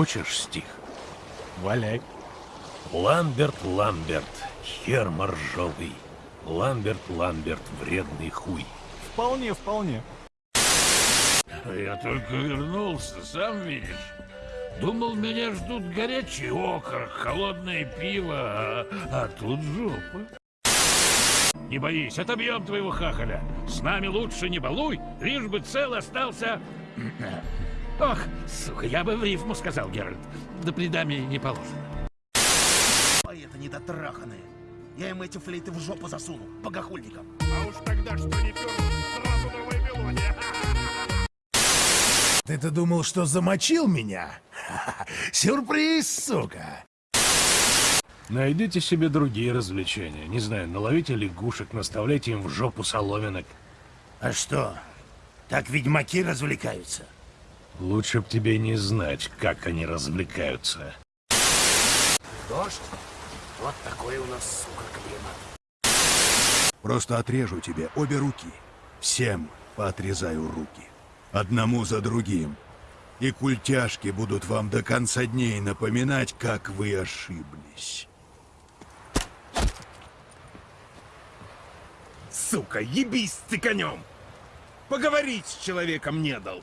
Хочешь стих? Валяй. Ламберт, Ламберт, хер моржовый. Ламберт, Ламберт, вредный хуй. Вполне, вполне. Я только вернулся, сам видишь. Думал, меня ждут горячий окорок, холодное пиво, а, а тут жопа. Не боись, отобьем твоего хахаля. С нами лучше не балуй, лишь бы цел остался... Ох, сука, я бы в рифму сказал, Геральт. Да при даме не положено. Поэты недотраханные. Я им эти флейты в жопу засуну, богохульникам. А уж тогда что не пёр, сразу на Вавилоне. Ты-то думал, что замочил меня? Сюрприз, сука! Найдите себе другие развлечения. Не знаю, наловите лягушек, наставляйте им в жопу соломинок. А что, так ведьмаки развлекаются? Лучше б тебе не знать, как они развлекаются. Дождь? Вот такой у нас, сука, климат. Просто отрежу тебе обе руки. Всем поотрезаю руки. Одному за другим. И культяшки будут вам до конца дней напоминать, как вы ошиблись. Сука, ебись ты конем! Поговорить с человеком не дал.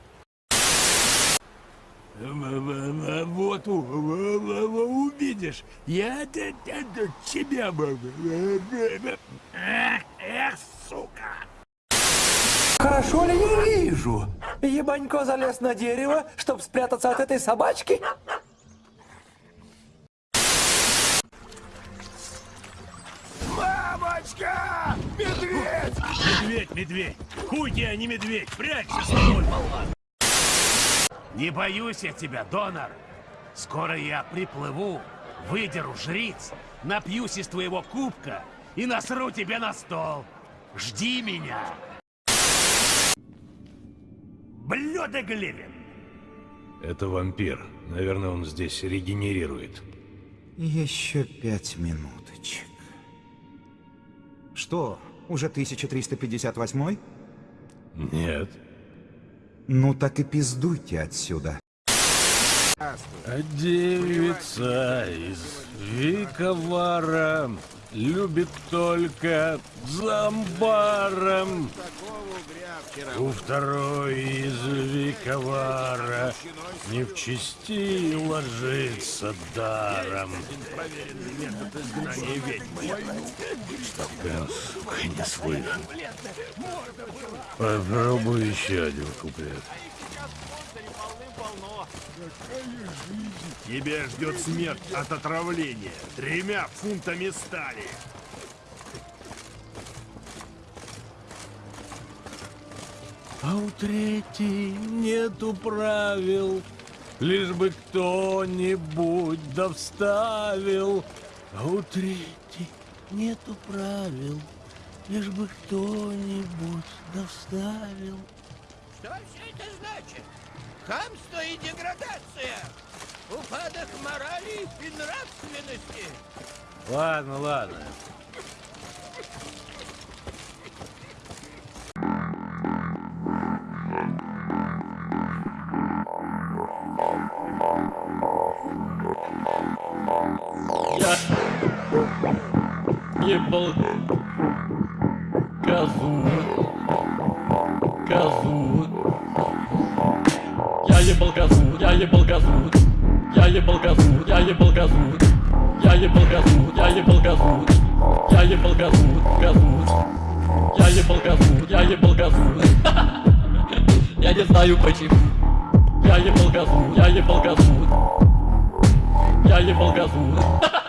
Вот увидишь, я тебя... Эх, сука! Хорошо ли я вижу? Ебанько залез на дерево, чтобы спрятаться от этой собачки? Мамочка! Медведь! Медведь, медведь! Хуй я, не медведь! Прячься, сволочь! Не боюсь я тебя, донор. Скоро я приплыву, выдеру жриц, напьюсь из твоего кубка и насру тебе на стол. Жди меня. Блюдо Глевин. Это вампир. Наверное, он здесь регенерирует. Еще пять минуточек. Что, уже 1358? Нет. Ну так и пиздуйте отсюда. А девица из Виковара любит только зомбаром. У второй из Виковара не в чести ложится даром. Чтоб сука, не слышал. Попробуй еще один куплет. Тебя ждет смерть от отравления тремя фунтами стали. А у третьей нету правил, Лишь бы кто-нибудь да вставил. А у третьей нету правил, Лишь бы кто-нибудь да вставил. Что все это значит? Хамство и деградация! Упадок морали и нравственности! Ладно, ладно. Я ебал козу, козу. Ебал козу, я ебал козу, я ебал козу, я ебал козу, я ебал козу, я ебал козу, я ебал козу, козу. Я ебал козу, я ебал козу. Я не знаю почему. Я ебал козу, я ебал козу. Я ебал козу.